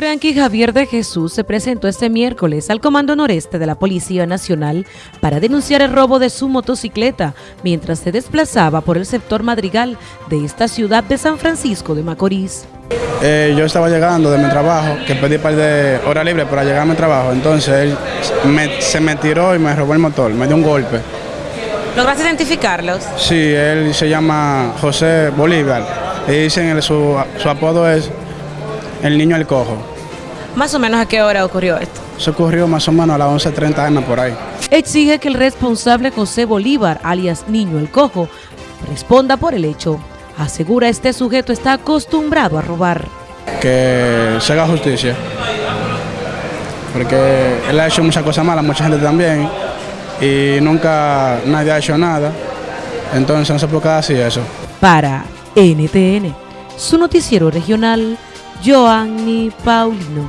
Frankie Javier de Jesús se presentó este miércoles al Comando Noreste de la Policía Nacional para denunciar el robo de su motocicleta mientras se desplazaba por el sector Madrigal de esta ciudad de San Francisco de Macorís. Eh, yo estaba llegando de mi trabajo, que pedí par de hora libre para llegar a mi trabajo, entonces él se me tiró y me robó el motor, me dio un golpe. ¿Lograste identificarlos? Sí, él se llama José Bolívar y dicen su, su apodo es el niño el cojo. ¿Más o menos a qué hora ocurrió esto? Se ocurrió más o menos a las 11.30 m por ahí. Exige que el responsable José Bolívar, alias Niño el Cojo, responda por el hecho. Asegura este sujeto está acostumbrado a robar. Que se haga justicia. Porque él ha hecho muchas cosas malas, mucha gente también. Y nunca nadie ha hecho nada. Entonces no se puede así eso. Para NTN, su noticiero regional, Joanny Paulino.